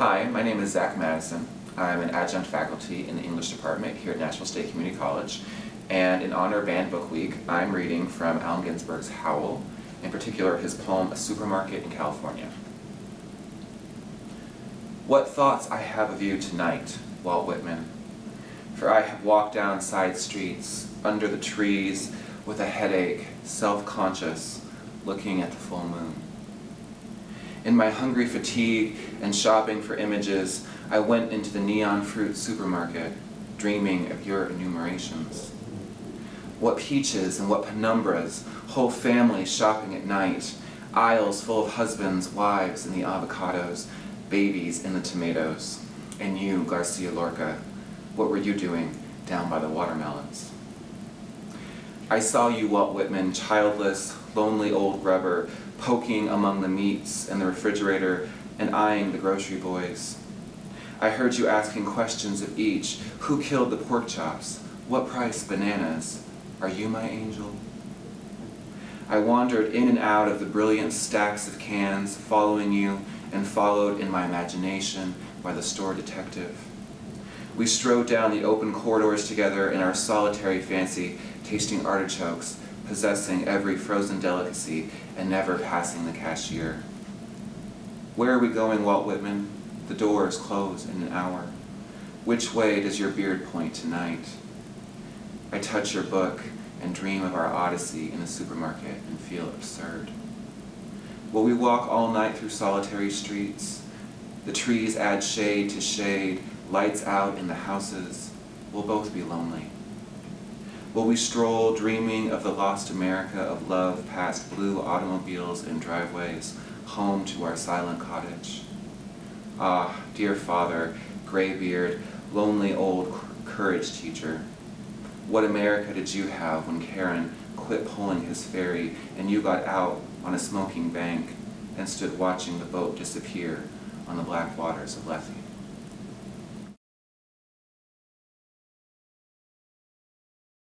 Hi, my name is Zach Madison. I'm an adjunct faculty in the English department here at Nashville State Community College. And in honor of Banned Book Week, I'm reading from Allen Ginsberg's Howl, in particular his poem A Supermarket in California. What thoughts I have of you tonight, Walt Whitman. For I have walked down side streets, under the trees, with a headache, self-conscious, looking at the full moon. In my hungry fatigue and shopping for images, I went into the neon fruit supermarket, dreaming of your enumerations. What peaches and what penumbras, whole families shopping at night, aisles full of husbands, wives in the avocados, babies in the tomatoes. And you, Garcia Lorca, what were you doing down by the watermelons? I saw you, Walt Whitman, childless, lonely old grubber, poking among the meats in the refrigerator and eyeing the grocery boys. I heard you asking questions of each. Who killed the pork chops? What price bananas? Are you my angel? I wandered in and out of the brilliant stacks of cans, following you and followed in my imagination by the store detective. We strode down the open corridors together in our solitary fancy, tasting artichokes, possessing every frozen delicacy, and never passing the cashier. Where are we going, Walt Whitman? The doors close in an hour. Which way does your beard point tonight? I touch your book and dream of our odyssey in the supermarket and feel absurd. Will we walk all night through solitary streets? The trees add shade to shade, lights out in the houses. We'll both be lonely. Will we stroll dreaming of the lost America of love past blue automobiles and driveways, home to our silent cottage? Ah, dear father, graybeard, lonely old courage teacher, what America did you have when Charon quit pulling his ferry and you got out on a smoking bank and stood watching the boat disappear on the black waters of Lethe?